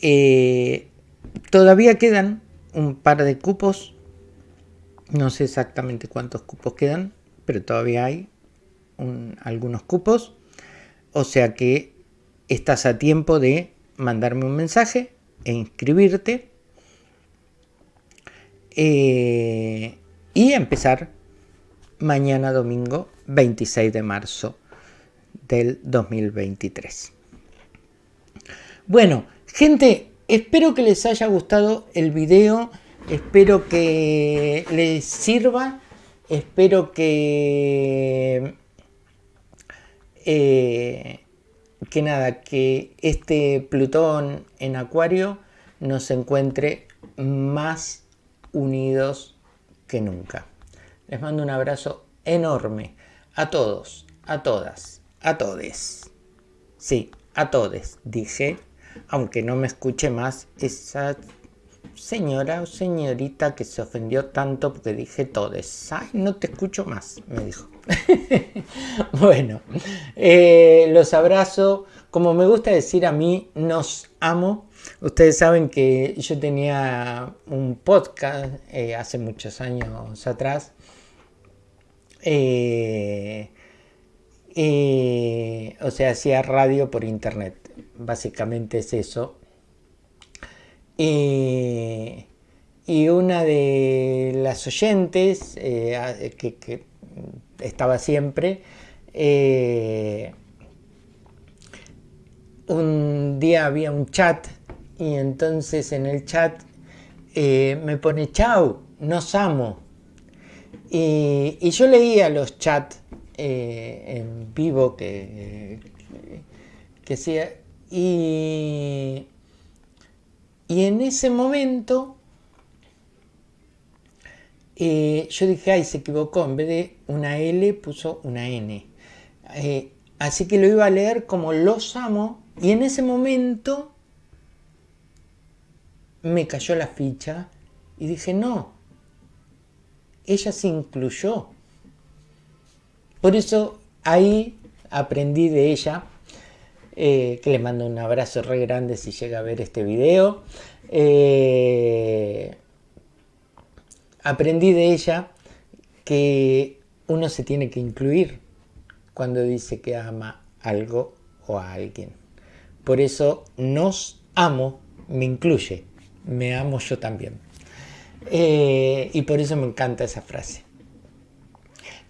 eh, todavía quedan un par de cupos. No sé exactamente cuántos cupos quedan, pero todavía hay algunos cupos. O sea que estás a tiempo de mandarme un mensaje e inscribirte eh, y empezar mañana domingo 26 de marzo del 2023. Bueno, gente, espero que les haya gustado el video, espero que les sirva, espero que... Eh, que nada, que este Plutón en Acuario nos encuentre más unidos que nunca. Les mando un abrazo enorme a todos, a todas, a todes. Sí, a todes, dije, aunque no me escuche más esa señora o señorita que se ofendió tanto porque dije todes. Ay, no te escucho más, me dijo. [laughs] bueno, eh, los abrazo. Como me gusta decir a mí, nos amo. Ustedes saben que yo tenía un podcast eh, hace muchos años atrás. Eh, o sea, hacía radio por internet. Básicamente es eso. y una de las oyentes que estaba siempre. Eh, un día había un chat y entonces en el chat eh, me pone chau, nos amo. Y, yo leía los chats eh, en vivo que, que, hacía y, y en ese momento yo dije, ay, se equivocó, en vez de una L puso una N. Eh, así que lo iba a leer como los amo y en ese momento me cayó la ficha y dije, no, ella se incluyó. Por eso ahí aprendí de ella, eh, que le mando un abrazo re grande si llega a ver este video aprendí de ella que uno se tiene que incluir cuando dice que ama algo o a alguien. Por eso nos amo me incluye, me amo yo también. Eh, y por eso me encanta esa frase.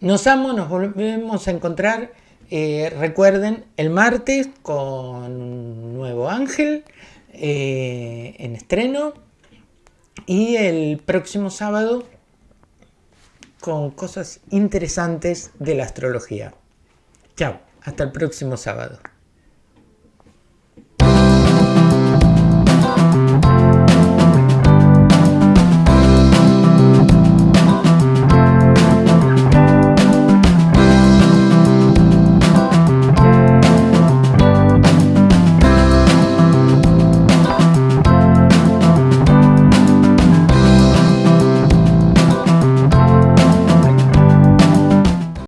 Nos amo, nos volvemos a encontrar, eh, recuerden, el martes con un nuevo ángel eh, en estreno y el próximo sábado con cosas interesantes de la astrología. Chao, hasta el próximo sábado.